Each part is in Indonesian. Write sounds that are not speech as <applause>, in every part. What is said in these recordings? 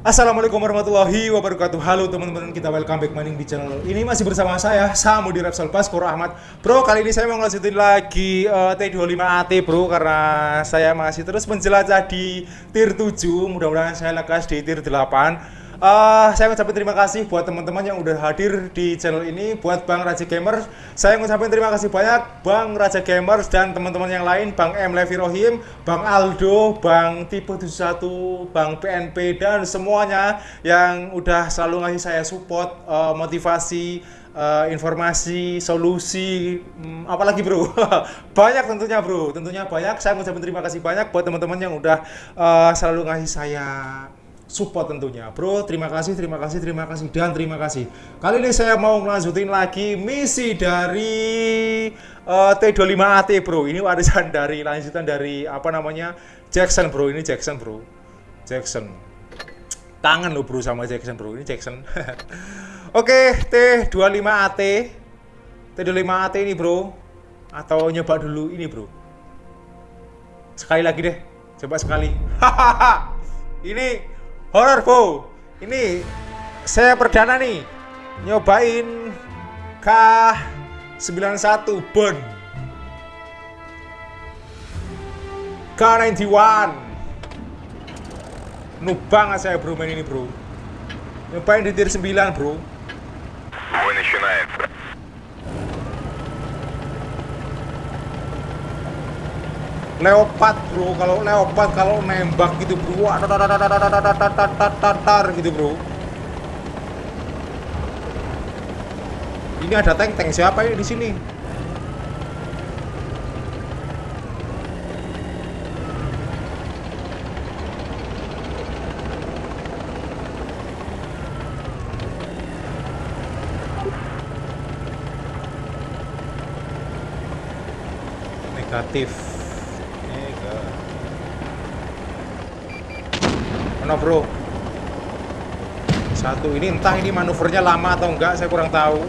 Assalamualaikum warahmatullahi wabarakatuh. Halo teman-teman kita welcome back maning di channel ini. Masih bersama saya Samu di Repsol Baskoro Ahmad. Bro kali ini saya mau ngelanjutin lagi uh, T25AT bro Karena saya masih terus menjelajah di tier 7 Mudah-mudahan saya lekas di tier 8 Uh, saya ngucapin terima kasih buat teman-teman yang udah hadir di channel ini buat Bang Raja Gamers. Saya ngucapin terima kasih banyak Bang Raja Gamers dan teman-teman yang lain Bang M. Levi Rohim Bang Aldo Bang Tipe 71 Bang PNP dan semuanya yang udah selalu ngasih saya support uh, motivasi uh, informasi, solusi, um, apalagi bro, <laughs> banyak tentunya bro, tentunya banyak. Saya ngucapin terima kasih banyak buat teman-teman yang udah uh, selalu ngasih saya support tentunya. Bro terima kasih terima kasih terima kasih dan terima kasih. Kali ini saya mau melanjutin lagi misi dari uh, T25AT bro. Ini warisan dari lanjutan dari apa namanya Jackson bro. Ini Jackson bro. Jackson. Tangan lo bro sama Jackson bro. Ini Jackson. <laughs> Oke T25AT T25AT ini bro. Atau nyoba dulu ini bro. Sekali lagi deh. Coba sekali. <laughs> Ini horror Bo. Ini saya perdana nih. Nyobain K91 Bond K91 Nubang saya bro main ini bro. Nyobain di tier 9 bro leopard bro kalau leopard kalau nembak gitu bro tar gitu bro ini ada tank tank siapa ini di sini negatif mana bro. Satu ini entah ini manuvernya lama atau enggak saya kurang tahu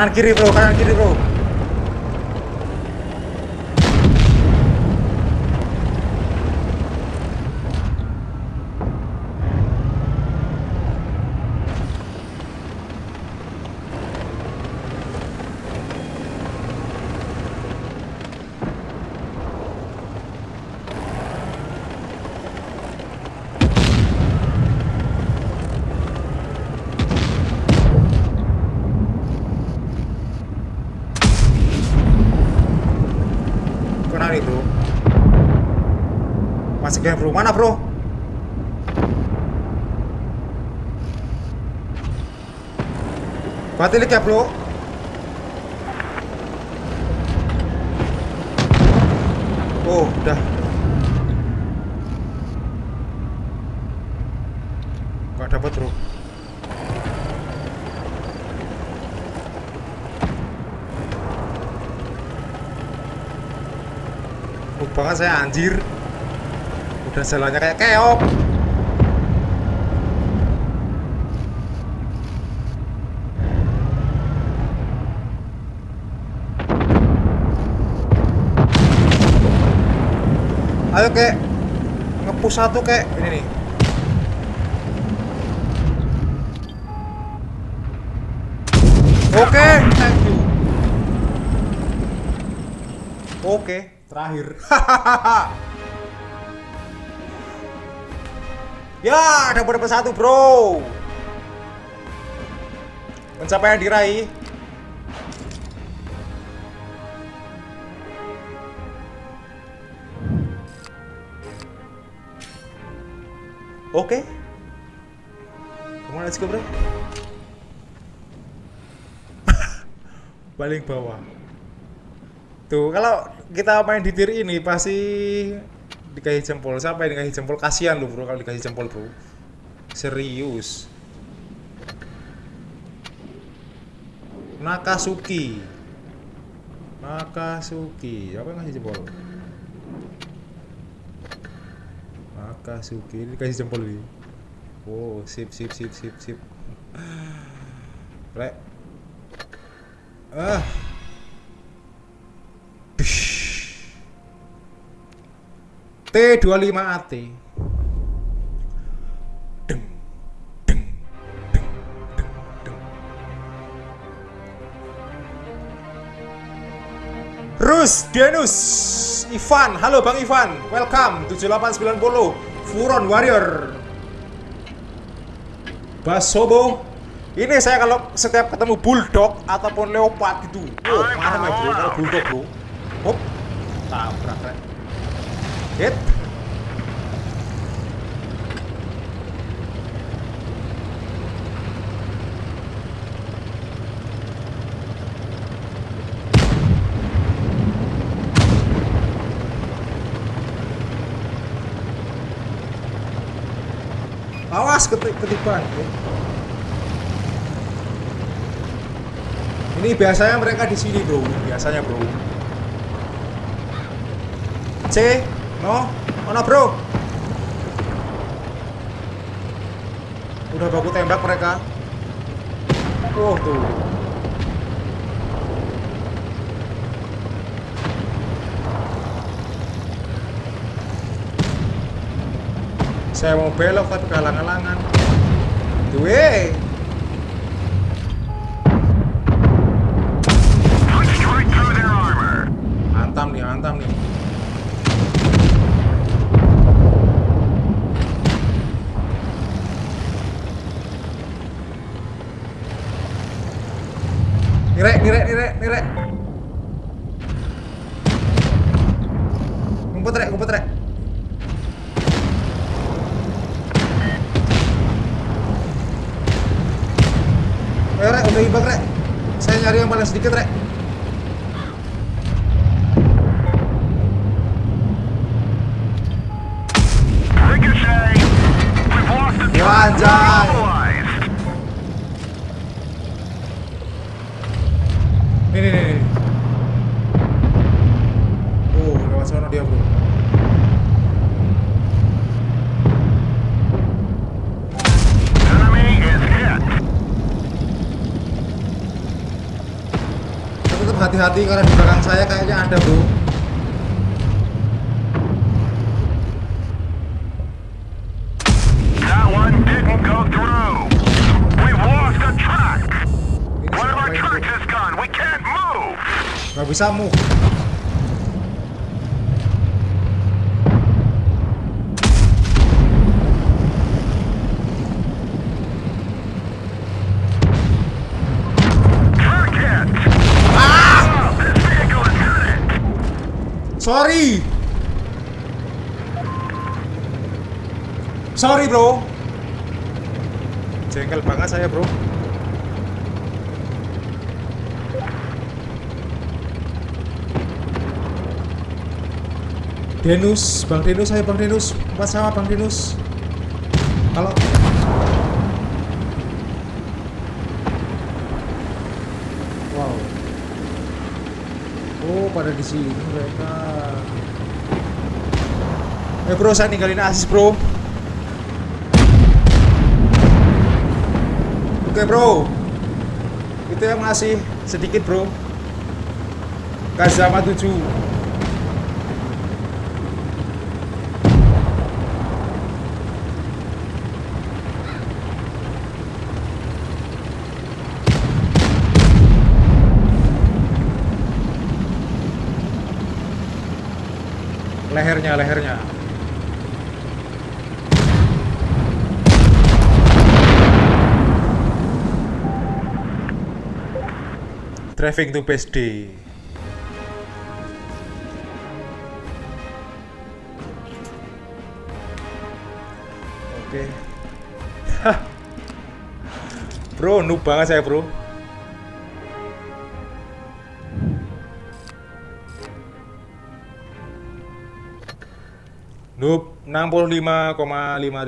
kanan kiri bro kanan kiri bro Masih bro. Mana bro? Batilik ya bro. Oh, udah. Gak dapat bro. Lupa kan saya anjir udah jalannya kayak keok. Ayo kek. Ngepus satu kek. Ini nih. Oke, thank you. Oke, terakhir. <laughs> ya, dapat dapat satu, Bro. Pencapaian diraih. Oke. Let's go, bro. <laughs> Paling bawah. Tuh, kalau kita main di tier ini pasti dikasih jempol. Siapa yang dikasih jempol? Kasihan lu, bro, kalau dikasih jempol, bro. Serius. Nakasuki. Nakasuki. Apa yang ngasih jempol? Nakasuki ini kasih jempol ini. Oh, sip sip sip sip sip. Rek. Ah. T25AT. Deng, deng, deng, deng, deng. Rus, Denus, Ivan, halo Bang Ivan, welcome 7890 Furon Warrior. Basobo. Ini saya kalau setiap ketemu Bulldog ataupun Leopard gitu Oh, marah ya bro, kalau Bulldog bro Hop, tabrak Hit Awas ketiban. Ini biasanya mereka di sini, Bro. Biasanya, Bro. C, no, mana, Bro? Udah baku tembak mereka. Oh, tuh. Saya mau belok tapi kalang-kalangan. Duwe. Antam nih, antam nih. Nirek, nirek, nirek, nirek. Ngumpet rek, ngumpet rek. Ayo rek, udah ibak rek. Saya nyari yang paling sedikit rek. Ricochet. We've lost the Ya, target. anjay. Mobilized. Nih, nih, nih, nih. Oh, lewat sana dia, bro. Enemy is hit. Tapi tetap hati-hati karena di belakang saya kayaknya ada, bro. That one didn't go through. We've lost a track. Ini One of siapa our ini, bro? tracks is gone. We can't move. Gak bisa move. Sorry. Sorry, bro. Jengkel banget saya, bro. Denus, Bang Denus, saya Bang Denus, empat sama Bang Denus. Kalau Wow. Oh, pada di sini mereka. Eh bro, saya ninggalin asis bro. Oke bro, itu yang ngasih sedikit bro. Kazama 7 lehernya lehernya Driving to base. Oke. Hah. Bro, noob banget saya, Bro. Noob 65,5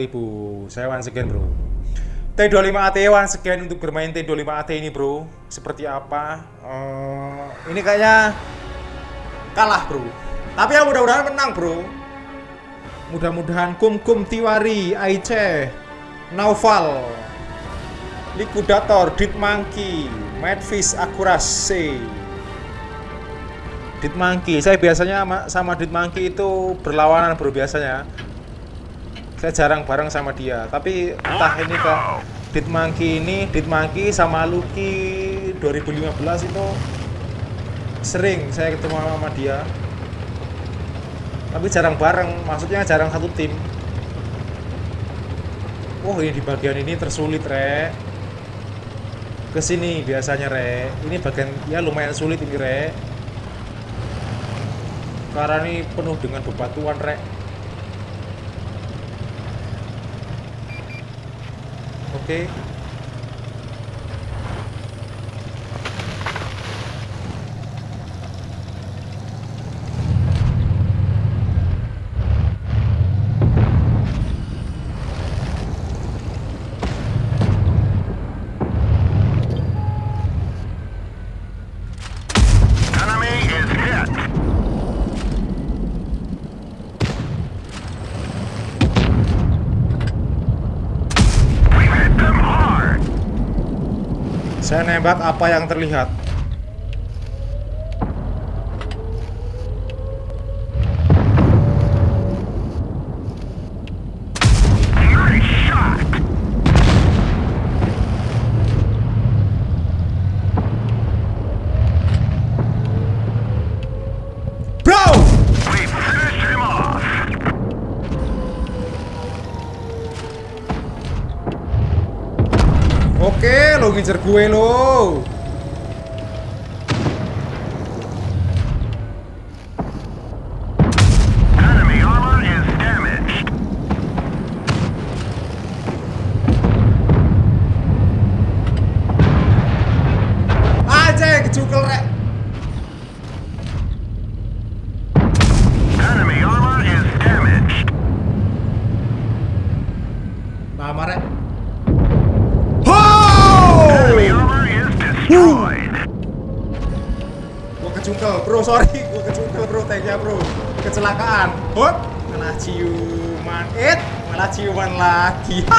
ribu. Saya one again, Bro. T25 AT one again untuk bermain T25 AT ini, Bro. Seperti apa? Eh, ini kayaknya kalah, Bro. Tapi ya mudah-mudahan menang, Bro. Mudah-mudahan Kum Kum Tiwari, Aice, Naufal, Likudator, Dit Monkey, Madfish, Akuras, C. Dit Monkey, saya biasanya sama, sama Dit Monkey itu berlawanan bro biasanya. Saya jarang bareng sama dia, tapi entah ini ke Dit Monkey ini, Dit Monkey sama Lucky 2015 itu sering saya ketemu sama dia. Tapi jarang bareng maksudnya jarang satu tim. Oh ini di bagian ini tersulit re ke sini biasanya re ini bagian ya lumayan sulit ini re karena ini penuh dengan bebatuan re oke. Enemy nembak apa yang terlihat ngincer gue lo aja kecukel rek Hop Malah ciuman. It Malah ciuman lagi. <laughs>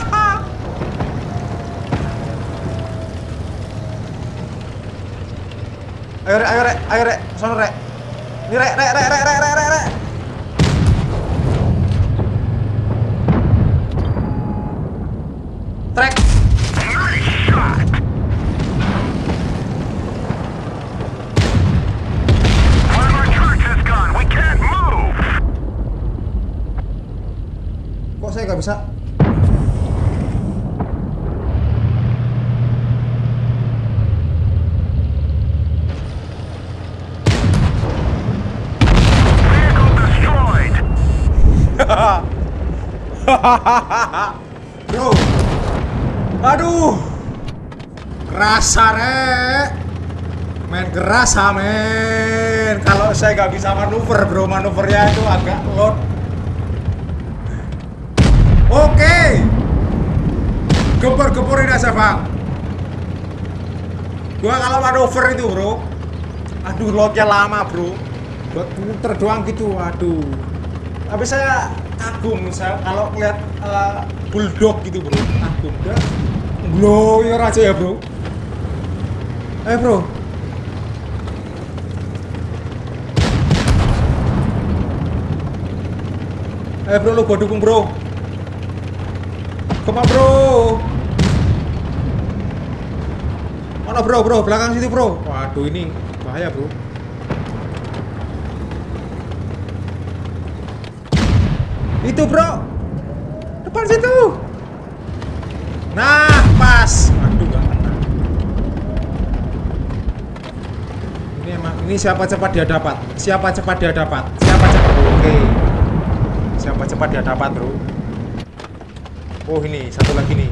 Ayo rek, ayo rek, ayo rek. Sono rek. Ini rek, rek, rek, rek, rek, rek, rek, rek. Trek bisa? <laughs> Bro. Aduh. Kerasa rek. Main kerasa men. Kalau saya nggak bisa manuver bro. Manuvernya itu agak load Oke. Gempur-gempurin aja bang. Gua kalau manuver itu bro. Aduh loadnya lama bro. Buat muter doang gitu Aduh Tapi saya kagum saya kalau ngeliat eh, bulldog gitu bro. Kagum. Glower aja ya bro. Eh bro. Eh bro lu gua dukung bro Ke mana bro mana bro bro belakang situ bro waduh ini bahaya bro Itu bro. Depan situ. Nah, pas. Aduh, gak kena. Ini emang ini siapa cepat dia dapat. Siapa cepat dia dapat. Siapa cepat. Oke. Siapa cepat dia dapat, Bro. Oh, ini satu lagi nih.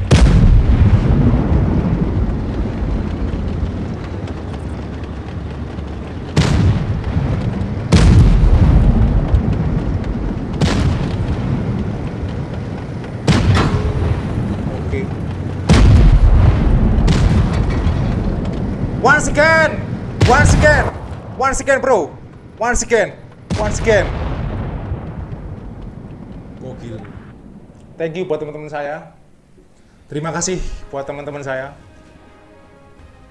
Oke. Once again, once again, once again, bro, once again, once again. Thank you buat teman-teman saya. Terima kasih buat teman-teman saya.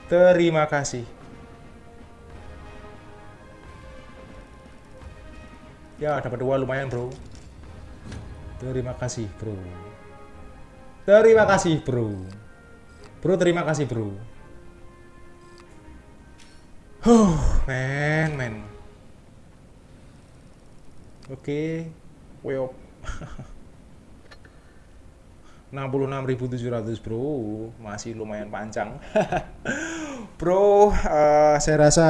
Terima kasih. Ya, dapat dua lumayan, bro. Terima kasih, bro. Terima kasih, bro. Bro, terima kasih, bro. Huh, men, men. Oke, weop. <laughs> 66.700 bro. Masih lumayan panjang. <laughs> Bro eh, saya rasa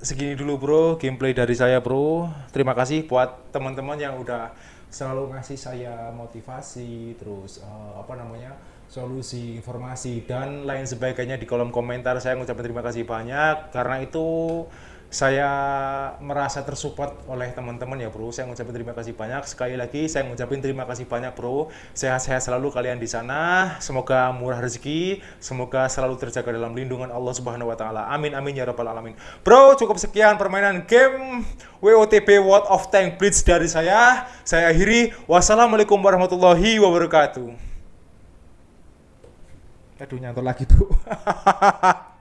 segini dulu bro gameplay dari saya bro. Terima kasih buat teman-teman yang udah selalu ngasih saya motivasi terus eh, apa namanya solusi informasi dan lain sebagainya di kolom komentar. Saya ngucapin terima kasih banyak. Karena itu saya merasa tersupport oleh teman-teman ya bro. Saya ngucapin terima kasih banyak. Sekali lagi saya ngucapin terima kasih banyak bro. Sehat-sehat selalu kalian di sana. Semoga murah rezeki. Semoga selalu terjaga dalam lindungan Allah subhanahu wa ta'ala. Amin amin ya rabbal alamin. Bro cukup sekian permainan game WOTP World of Tank Blitz dari saya. Saya akhiri. Wassalamualaikum warahmatullahi wabarakatuh. Aduh nyantor lagi tuh <laughs>